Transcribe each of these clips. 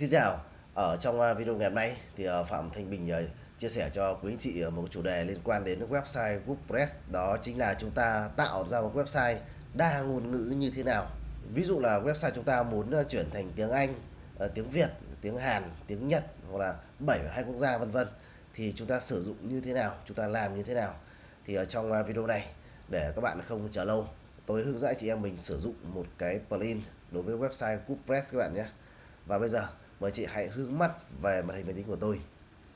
Xin chào, ở trong à, video ngày hôm nay thì à, Phạm Thanh Bình à, chia sẻ cho quý anh chị một chủ đề liên quan đến website WordPress đó chính là chúng ta tạo ra một website đa ngôn ngữ như thế nào. Ví dụ là website chúng ta muốn chuyển thành tiếng Anh, tiếng Việt, tiếng Hàn, tiếng Nhật hoặc là 7 hai quốc gia vân vân thì chúng ta sử dụng như thế nào, chúng ta làm như thế nào. Thì ở trong video này để các bạn không chờ lâu, tôi hướng dẫn chị em mình sử dụng một cái plugin đối với website WordPress các bạn nhé. Và bây giờ mời chị hãy hướng mắt về màn hình máy tính của tôi.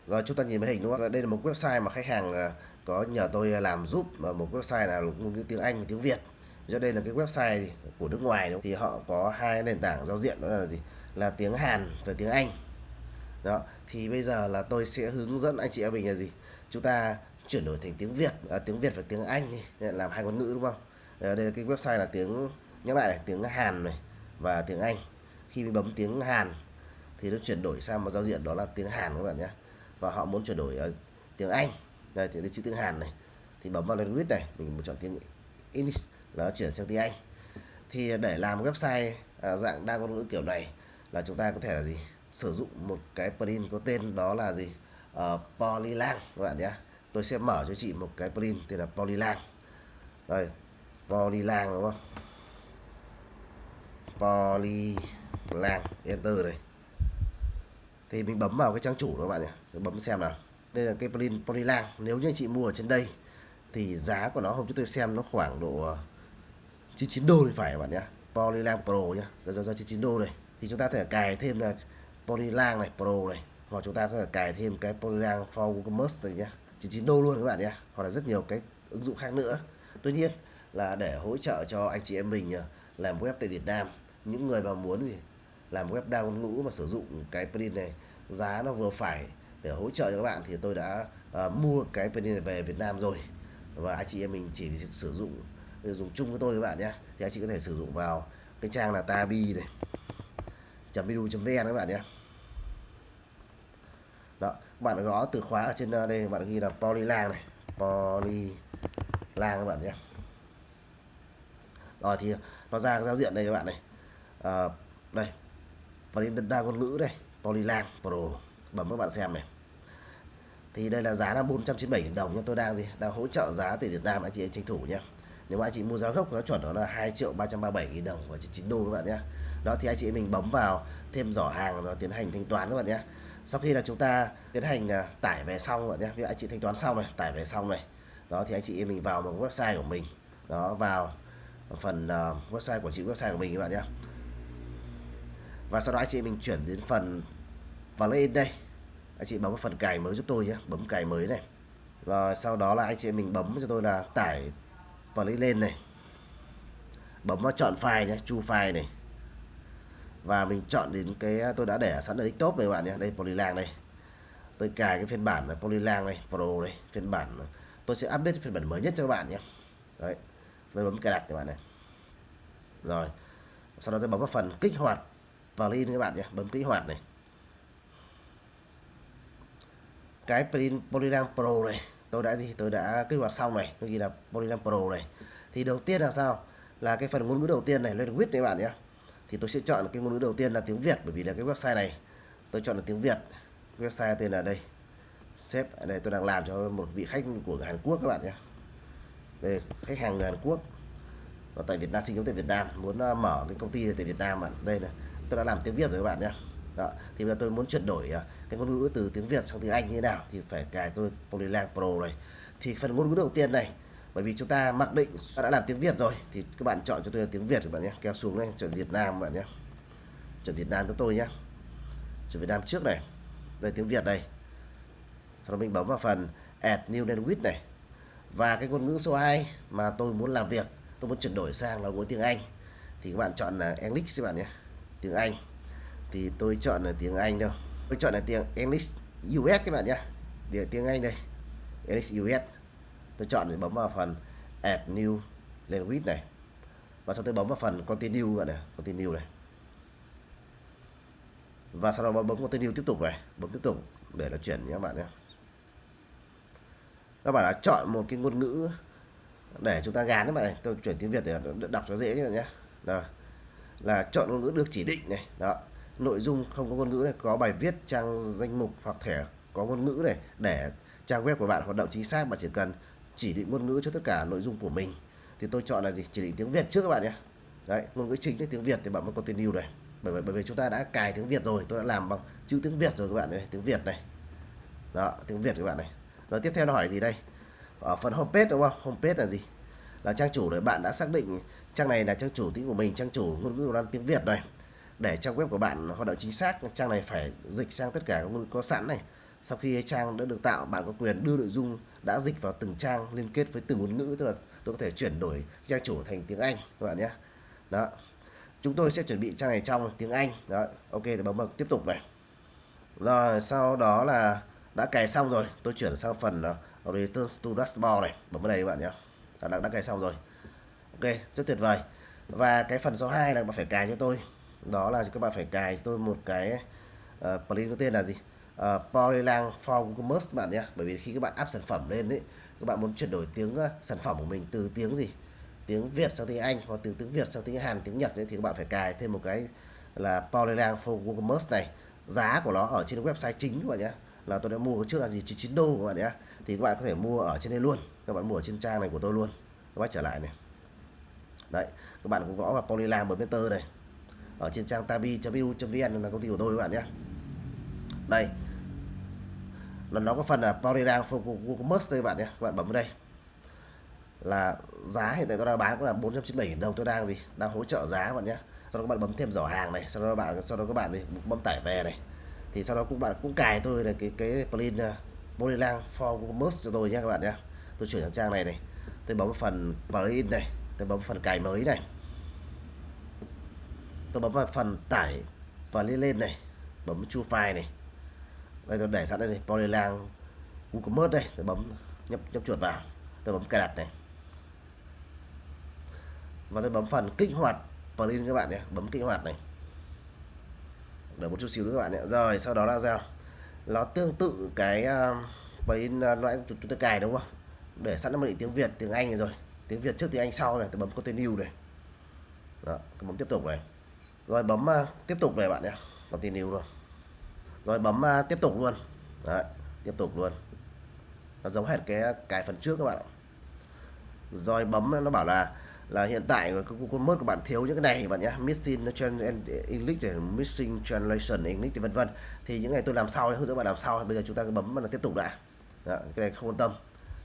Rồi chúng ta nhìn màn hình đúng không? Đây là một website mà khách hàng à, có nhờ tôi à, làm giúp. Mà một website là ngôn ngữ tiếng Anh và tiếng Việt. Do đây là cái website của nước ngoài đúng không? thì họ có hai nền tảng giao diện đó là gì? Là tiếng Hàn và tiếng Anh. Đó thì bây giờ là tôi sẽ hướng dẫn anh chị em mình là gì? Chúng ta chuyển đổi thành tiếng Việt à, tiếng Việt và tiếng Anh đi. Làm hai ngôn ngữ đúng không? À, đây là cái website là tiếng nhắc lại này tiếng Hàn này và tiếng Anh. Khi mình bấm tiếng Hàn thì nó chuyển đổi sang một giao diện đó là tiếng Hàn các bạn nhé. Và họ muốn chuyển đổi uh, tiếng Anh. Đây thì đây chữ tiếng Hàn này. Thì bấm vào language này mình chọn tiếng English là nó chuyển sang tiếng Anh. Thì để làm website uh, dạng đa ngôn ngữ kiểu này là chúng ta có thể là gì? Sử dụng một cái plugin có tên đó là gì? Uh, Polylang các bạn nhé. Tôi sẽ mở cho chị một cái plugin tên là Polylang. Đây Polylang đúng không? Polylang enter này thì mình bấm vào cái trang chủ đó các bạn nhé bấm xem nào. Đây là cái plin Polylang. Nếu như anh chị mua ở trên đây, thì giá của nó hôm trước tôi xem nó khoảng độ ờ, 99 đô thì phải các bạn nhé. Polylang Pro nhá ra giá 99 đô này. Thì chúng ta thể cài thêm là Polylang này, Pro này. Hoặc chúng ta có thể cài thêm cái Polylang for WooCommerce này nhá 99 đô luôn các bạn nhé. Hoặc là rất nhiều cái ứng dụng khác nữa. Tuy nhiên là để hỗ trợ cho anh chị em mình ờ, làm web tại Việt Nam, những người mà muốn gì làm web đa ngôn ngữ mà sử dụng cái plugin này giá nó vừa phải để hỗ trợ cho các bạn thì tôi đã uh, mua cái plugin này về Việt Nam rồi. Và anh chị em mình chỉ sử dụng dùng chung với tôi các bạn nhé. Thì anh chị có thể sử dụng vào cái trang là tabi này edu.vn các bạn nhé. Đó bạn gõ từ khóa ở trên à, đây bạn ghi là polylang này polylang các bạn nhé. Rồi thì nó ra giao diện đây các bạn này. À, đây và đến đa ngôn ngữ đây Polylang Pro. Bấm các bạn xem này. Thì đây là giá là 497.000 đồng nhưng tôi đang gì? Đang hỗ trợ giá từ Việt Nam anh chị em tranh thủ nhé nếu mà anh chị mua giá gốc nó chuẩn đó là 2 triệu 337 000 đồng và 9 đô các bạn nhé đó thì anh chị mình bấm vào thêm giỏ hàng và tiến hành thanh toán các bạn nhé sau khi là chúng ta tiến hành à, tải về xong các bạn nhé ví dụ anh chị thanh toán xong này tải về xong này. Đó thì anh chị mình vào một website của mình. Đó vào phần uh, website của chị website của mình các bạn nhé và sau đó anh chị mình chuyển đến phần, vào lên đây. Anh chị bấm vào phần cài mới giúp tôi nhé. Bấm cài mới này. Rồi sau đó là anh chị mình bấm cho tôi là tải và lấy lên này. Bấm vào chọn file nhé, chu file này. Và mình chọn đến cái à, tôi đã để sẵn ở desktop này các bạn nhé. Đây, polylang đây. Tôi cài cái phiên bản là polylang này pro này phiên bản. Tôi sẽ update phiên bản mới nhất cho các bạn nhé. Đấy. Tôi bấm cài đặt các bạn này. Rồi. Sau đó tôi bấm vào phần kích hoạt vào lên các bạn nhé, bấm kích hoạt này. Cái plugin Polygram Pro này, tôi đã gì? Tôi đã kích hoạt xong này, tôi ghi là Polygram Pro này. Thì đầu tiên là sao? Là cái phần ngôn ngữ đầu tiên này lên language các bạn nhé. Thì tôi sẽ chọn cái ngôn ngữ đầu tiên là tiếng Việt, bởi vì là cái website này, tôi chọn là tiếng Việt. Website tên là đây. Sếp, ở đây tôi đang làm cho một vị khách của Hàn Quốc các bạn nhé. Đây, khách hàng người Hàn Quốc. Và tại Việt Nam, sinh sống tại Việt Nam, muốn ờ, mở cái công ty tại Việt Nam mà. Đây này tôi đã làm tiếng Việt rồi các bạn nhé. Đó. thì bây giờ tôi muốn chuyển đổi à, cái ngôn ngữ từ tiếng Việt sang tiếng Anh như thế nào thì phải cài tôi Polylang Pro này. Thì phần ngôn ngữ đầu tiên này, bởi vì chúng ta mặc định đã làm tiếng Việt rồi, thì các bạn chọn cho tôi là tiếng Việt các bạn nhé. Kéo xuống đây chọn Việt Nam các bạn nhé. Chọn Việt Nam cho tôi nhé. Chọn Việt Nam trước này. Đây, tiếng Việt đây. Sau đó mình bấm vào phần Add New Language này. Và cái ngôn ngữ số 2 mà tôi muốn làm việc, tôi muốn chuyển đổi sang là ngôn tiếng Anh. Thì các bạn chọn là English các bạn nhé tiếng Anh. Thì tôi chọn là tiếng Anh đâu tôi chọn là tiếng English US các bạn nhé tiếng tiếng Anh đây. English US tôi chọn để bấm vào phần Add New Language này. Và sau tôi bấm vào phần Continue bạn này. Continue này. Và sau đó bấm, bấm Continue tiếp tục này. Bấm tiếp tục để nó chuyển nhé các bạn nhé. Các bạn đã chọn một cái ngôn ngữ để chúng ta gán các bạn này. Tôi chuyển tiếng Việt để đọc cho dễ các bạn nhé. Rồi là chọn ngôn ngữ được chỉ định này đó. Nội dung không có ngôn ngữ này có bài viết trang danh mục hoặc thẻ có ngôn ngữ này để trang web của bạn hoạt động chính xác bạn chỉ cần chỉ định ngôn ngữ cho tất cả nội dung của mình. Thì tôi chọn là gì? Chỉ định tiếng Việt trước các bạn nhé. Đấy ngôn ngữ chính là tiếng Việt thì bạn mới continue này. Bởi vì, bởi vì chúng ta đã cài tiếng Việt rồi tôi đã làm bằng chữ tiếng Việt rồi các bạn này tiếng Việt này. Đó tiếng Việt các bạn này. Rồi tiếp theo nó hỏi gì đây? Ở phần homepage đúng không? Homepage là gì? Là trang chủ rồi bạn đã xác định trang này là trang chủ tiếng của mình trang chủ ngôn ngữ đang tiếng Việt này. Để trang web của bạn hoạt động chính xác trang này phải dịch sang tất cả các ngôn ngữ có sẵn này. Sau khi trang đã được tạo bạn có quyền đưa nội dung đã dịch vào từng trang liên kết với từng ngôn ngữ tức là tôi có thể chuyển đổi trang chủ thành tiếng Anh các bạn nhé. Đó. Chúng tôi sẽ chuẩn bị trang này trong tiếng Anh. Đó. Ok thì bấm vào tiếp tục này. Rồi sau đó là đã cài xong rồi tôi chuyển sang phần uh, return to dashboard này. Bấm vào đây các bạn nhé đã, đã cài xong rồi. Ok rất tuyệt vời. Và cái phần số 2 là bạn phải cài cho tôi. Đó là các bạn phải cài cho tôi một cái uh, plugin có tên là gì? Uh, Polylang for Commerce bạn nhé. Bởi vì khi các bạn áp sản phẩm lên đấy các bạn muốn chuyển đổi tiếng uh, sản phẩm của mình từ tiếng gì? Tiếng Việt sang tiếng Anh hoặc từ tiếng Việt sang tiếng Hàn tiếng Nhật ấy, thì các bạn phải cài thêm một cái là Polylang for Commerce này. Giá của nó ở trên website chính các bạn nhé. Là tôi đã mua trước là gì? 99 đô các bạn nhé thì các bạn có thể mua ở trên đây luôn. Các bạn mua ở trên trang này của tôi luôn. Các bạn trở lại này. Đấy, các bạn cũng gõ vào Polylam bấm này. Ở trên trang tabi.vu.vn là công ty của tôi các bạn nhé. Đây. Là nó có phần là Polylang for đây các bạn nhé. Các bạn bấm vào đây. Là giá hiện tại tôi đang bán cũng là 497 đồng. Tôi đang gì? Đang hỗ trợ giá các bạn nhé. Sau đó các bạn bấm thêm giỏ hàng này. Sau đó các bạn sau đó các bạn thì bấm tải về này. Thì sau đó cũng bạn cũng cài tôi là cái cái plugin ờ, uh, Polylang for WooCommerce cho tôi nhé các bạn nhé. Tôi chuyển sang trang này này. Tôi bấm phần plugin này tôi bấm phần cài mới này. Tôi bấm vào phần tải và lên lên này bấm chu file này. Đây tôi để sẵn đây này Polylang WooCommerce đây tôi bấm nhấp nhấp chuột vào. Tôi bấm cài đặt này. Và tôi bấm phần kích hoạt plugin các bạn nhé bấm kích hoạt này. Đợi một chút xíu nữa các bạn nhé. Rồi sau đó là sao? Nó tương tự cái ờ, plugin ờ, uh, chúng tôi cài đúng không? Để sẵn nó định tiếng Việt tiếng Anh rồi. Tiếng Việt trước tiếng Anh sau này tôi bấm continue này. Đó, bấm tiếp tục này. Rồi bấm uh, tiếp tục này bạn nhé. Continue luôn. Rồi bấm uh, tiếp tục luôn. Đấy, tiếp tục luôn. Nó giống hệt cái cái phần trước các bạn ạ. Rồi bấm nó bảo là là hiện tại con mất của bạn thiếu những cái này bạn nhé missing English missing translation English vân vân. Thì những ngày tôi làm sau hướng dẫn bạn làm sau bây giờ chúng ta cứ bấm là tiếp tục đã Đó, dạ, cái này không quan tâm.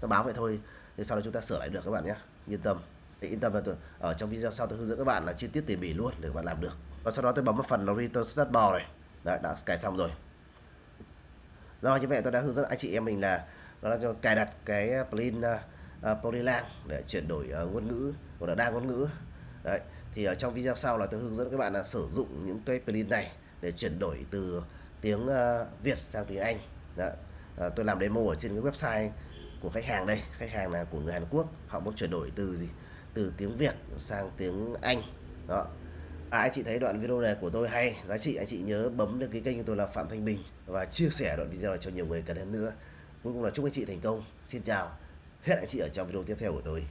Nó báo vậy thôi. Thì sau đó chúng ta sửa lại được các bạn nhé yên tâm. Để yên tâm là tôi ở trong video sau tôi hướng dẫn các bạn là chi tiết tỉ mỉ luôn để các bạn làm được. Và sau đó tôi bấm vào phần return start bar này. Đấy, đã cài xong rồi. Rồi như vậy tôi đã hướng dẫn anh chị em mình là đó là cho cài đặt cái plugin à, Ờ, uh, Polylang để chuyển đổi uh, ngôn ngữ hoặc là đa ngôn ngữ. Đấy thì ở trong video sau là tôi hướng dẫn các bạn là sử dụng những cái plugin này để chuyển đổi từ tiếng uh, Việt sang tiếng Anh. Đó. Uh, tôi làm demo ở trên cái website của khách hàng đây. Khách hàng là của người Hàn Quốc họ muốn chuyển đổi từ gì? Từ tiếng Việt sang tiếng Anh. Đó. À, anh chị thấy đoạn video này của tôi hay giá trị anh chị nhớ bấm được cái kênh của tôi là Phạm Thanh Bình và chia sẻ đoạn video này cho nhiều người cần hơn nữa. Cuối cùng là chúc anh chị thành công. Xin chào hẹn anh chị ở trong video tiếp theo của tôi.